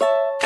you